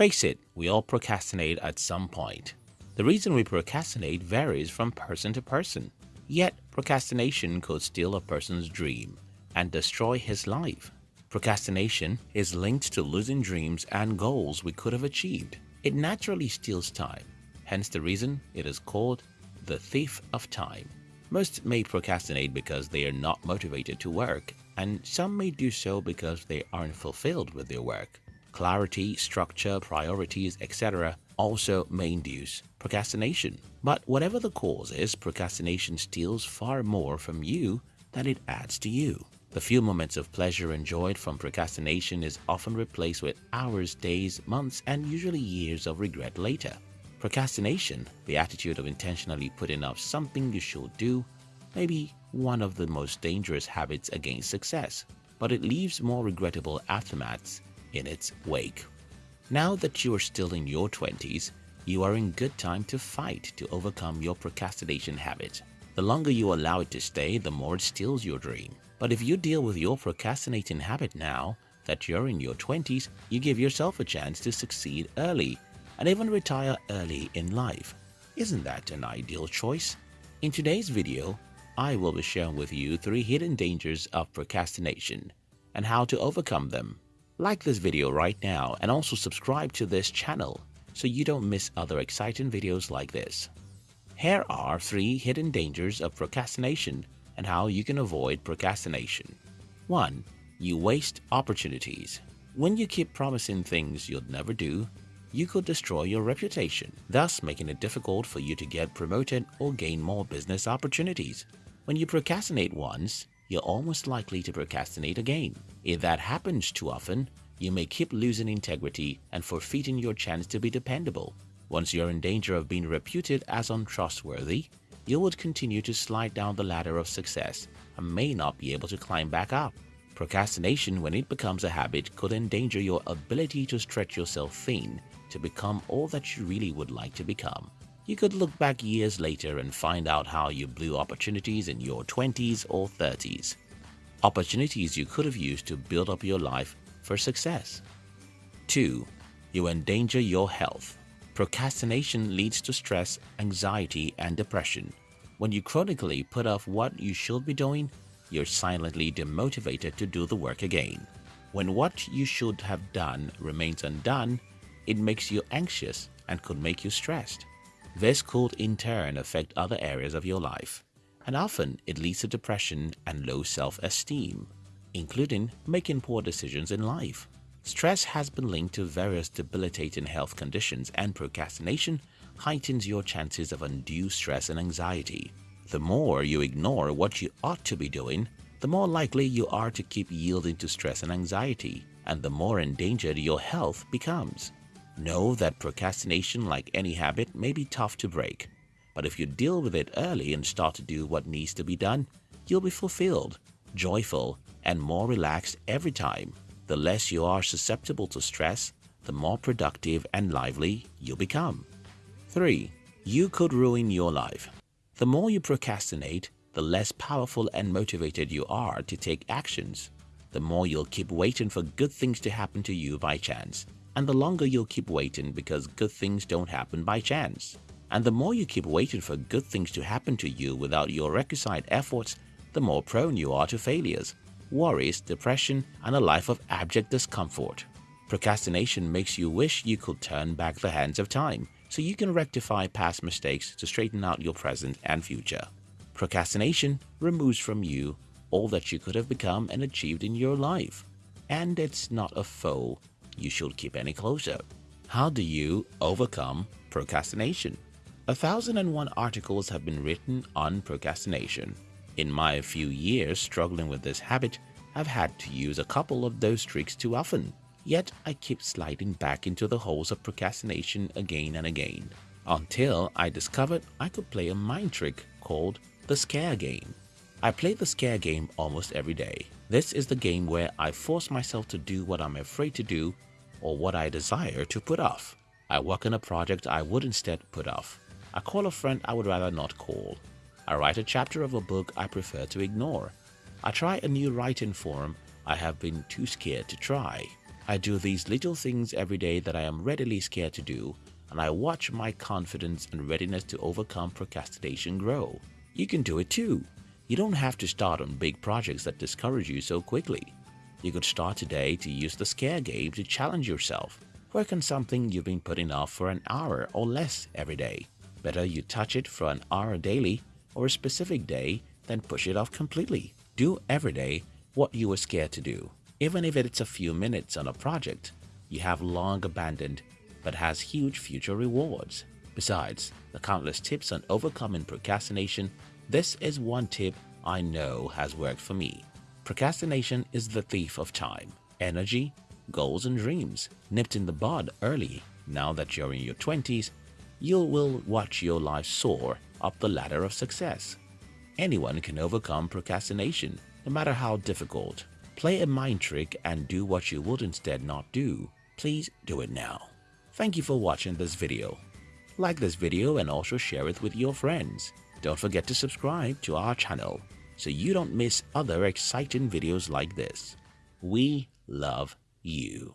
Face it, we all procrastinate at some point. The reason we procrastinate varies from person to person. Yet, procrastination could steal a person's dream and destroy his life. Procrastination is linked to losing dreams and goals we could have achieved. It naturally steals time, hence the reason it is called the thief of time. Most may procrastinate because they are not motivated to work, and some may do so because they aren't fulfilled with their work. Clarity, structure, priorities, etc. also may induce procrastination. But whatever the cause is, procrastination steals far more from you than it adds to you. The few moments of pleasure enjoyed from procrastination is often replaced with hours, days, months, and usually years of regret later. Procrastination, the attitude of intentionally putting off something you should do, may be one of the most dangerous habits against success, but it leaves more regrettable aftermaths in its wake. Now that you are still in your 20s, you are in good time to fight to overcome your procrastination habit. The longer you allow it to stay, the more it steals your dream. But if you deal with your procrastinating habit now that you're in your 20s, you give yourself a chance to succeed early and even retire early in life. Isn't that an ideal choice? In today's video, I will be sharing with you three hidden dangers of procrastination and how to overcome them. Like this video right now and also subscribe to this channel so you don't miss other exciting videos like this. Here are three hidden dangers of procrastination and how you can avoid procrastination. 1. You waste opportunities. When you keep promising things you'll never do, you could destroy your reputation, thus making it difficult for you to get promoted or gain more business opportunities. When you procrastinate once, you're almost likely to procrastinate again. If that happens too often, you may keep losing integrity and forfeiting your chance to be dependable. Once you're in danger of being reputed as untrustworthy, you would continue to slide down the ladder of success and may not be able to climb back up. Procrastination, when it becomes a habit, could endanger your ability to stretch yourself thin to become all that you really would like to become. You could look back years later and find out how you blew opportunities in your 20s or 30s. Opportunities you could have used to build up your life for success. 2. You endanger your health. Procrastination leads to stress, anxiety, and depression. When you chronically put off what you should be doing, you're silently demotivated to do the work again. When what you should have done remains undone, it makes you anxious and could make you stressed. This could in turn affect other areas of your life, and often it leads to depression and low self-esteem, including making poor decisions in life. Stress has been linked to various debilitating health conditions and procrastination heightens your chances of undue stress and anxiety. The more you ignore what you ought to be doing, the more likely you are to keep yielding to stress and anxiety, and the more endangered your health becomes. Know that procrastination, like any habit, may be tough to break, but if you deal with it early and start to do what needs to be done, you'll be fulfilled, joyful, and more relaxed every time. The less you are susceptible to stress, the more productive and lively you become. 3. You could ruin your life. The more you procrastinate, the less powerful and motivated you are to take actions. The more you'll keep waiting for good things to happen to you by chance, and the longer you'll keep waiting because good things don't happen by chance. And the more you keep waiting for good things to happen to you without your requisite efforts, the more prone you are to failures worries, depression, and a life of abject discomfort. Procrastination makes you wish you could turn back the hands of time so you can rectify past mistakes to straighten out your present and future. Procrastination removes from you all that you could have become and achieved in your life. And it's not a foe you should keep any closer. How do you overcome procrastination? A thousand and one articles have been written on procrastination. In my few years struggling with this habit, I've had to use a couple of those tricks too often. Yet I keep sliding back into the holes of procrastination again and again, until I discovered I could play a mind trick called the scare game. I play the scare game almost every day. This is the game where I force myself to do what I'm afraid to do or what I desire to put off. I work on a project I would instead put off. I call a friend I would rather not call. I write a chapter of a book I prefer to ignore. I try a new writing form I have been too scared to try. I do these little things every day that I am readily scared to do and I watch my confidence and readiness to overcome procrastination grow. You can do it too. You don't have to start on big projects that discourage you so quickly. You could start today to use the scare game to challenge yourself. Work on something you've been putting off for an hour or less every day. Better you touch it for an hour daily or a specific day than push it off completely. Do every day what you were scared to do. Even if it's a few minutes on a project you have long abandoned but has huge future rewards. Besides the countless tips on overcoming procrastination, this is one tip I know has worked for me. Procrastination is the thief of time, energy, goals and dreams. Nipped in the bud early, now that you're in your 20s, you will watch your life soar up the ladder of success. Anyone can overcome procrastination, no matter how difficult. Play a mind trick and do what you would instead not do. Please do it now. Thank you for watching this video. Like this video and also share it with your friends. Don't forget to subscribe to our channel so you don't miss other exciting videos like this. We love you.